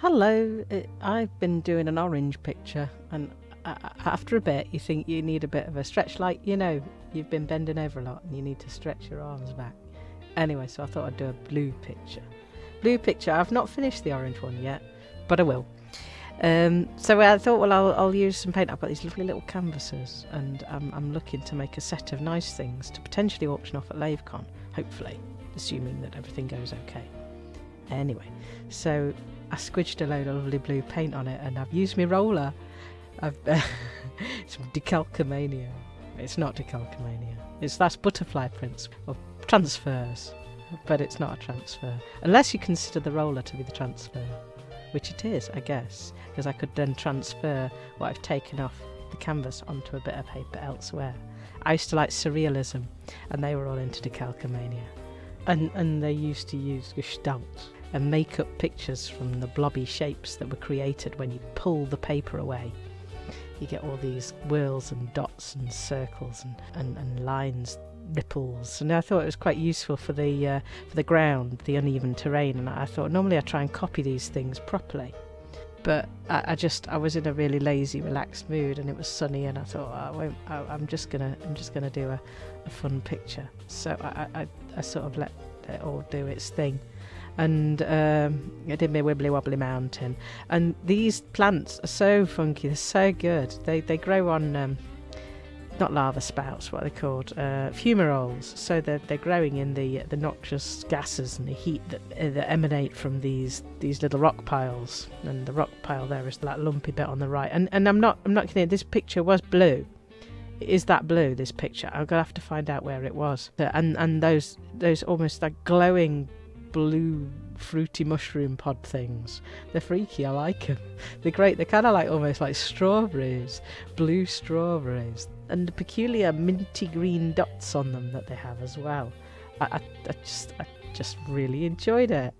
Hello, it, I've been doing an orange picture, and after a bit, you think you need a bit of a stretch, like you know, you've been bending over a lot and you need to stretch your arms back. Anyway, so I thought I'd do a blue picture. Blue picture, I've not finished the orange one yet, but I will. Um, so I thought, well, I'll, I'll use some paint. I've got these lovely little canvases, and I'm, I'm looking to make a set of nice things to potentially auction off at LaveCon, hopefully, assuming that everything goes okay. Anyway, so I squidged a load of lovely blue paint on it, and I've used my roller. I've Decalcomania. It's not Decalcomania. It's that's butterfly prints or transfers, but it's not a transfer unless you consider the roller to be the transfer, which it is, I guess, because I could then transfer what I've taken off the canvas onto a bit of paper elsewhere. I used to like surrealism, and they were all into Decalcomania, and and they used to use Gestalt and make up pictures from the blobby shapes that were created when you pull the paper away. You get all these whirls and dots and circles and, and, and lines, ripples. And I thought it was quite useful for the uh, for the ground, the uneven terrain. And I thought normally I try and copy these things properly. But I, I just I was in a really lazy, relaxed mood, and it was sunny, and I thought oh, I won't. I, I'm just gonna I'm just gonna do a, a fun picture. So I, I, I sort of let it all do its thing and um, I did my wibbly wobbly mountain. And these plants are so funky; they're so good. They they grow on um, not lava spouts, what are they called? Uh, fumaroles. So they're they're growing in the the noxious gases and the heat that, uh, that emanate from these these little rock piles. And the rock pile there is that lumpy bit on the right. And and I'm not I'm not kidding. This picture was blue. Is that blue? This picture? I'm gonna have to find out where it was. And and those those almost like glowing blue fruity mushroom pod things. They're freaky. I like them. They're great. They're kind of like almost like strawberries, blue strawberries, and the peculiar minty green dots on them that they have as well. I, I, I just I just really enjoyed it.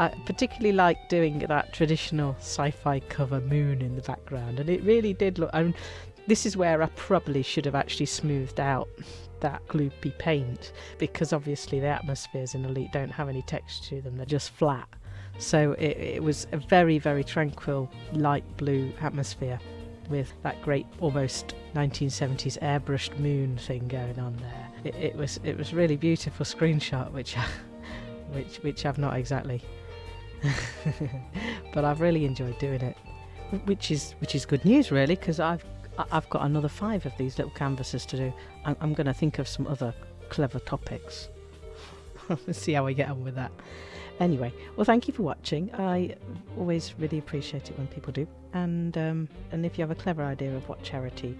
I particularly like doing that traditional sci-fi cover moon in the background, and it really did look. I mean, this is where I probably should have actually smoothed out that gloopy paint because obviously the atmospheres in Elite don't have any texture to them, they're just flat. So it, it was a very, very tranquil light blue atmosphere with that great almost 1970s airbrushed moon thing going on there. It, it was it was really beautiful screenshot which which which I've not exactly but I've really enjoyed doing it which is which is good news really because I've I've got another five of these little canvases to do. I'm, I'm going to think of some other clever topics. See how I get on with that. Anyway, well, thank you for watching. I always really appreciate it when people do. And um, and if you have a clever idea of what charity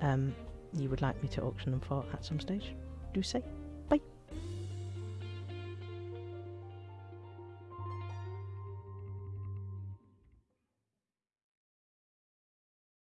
um, you would like me to auction them for at some stage, do say.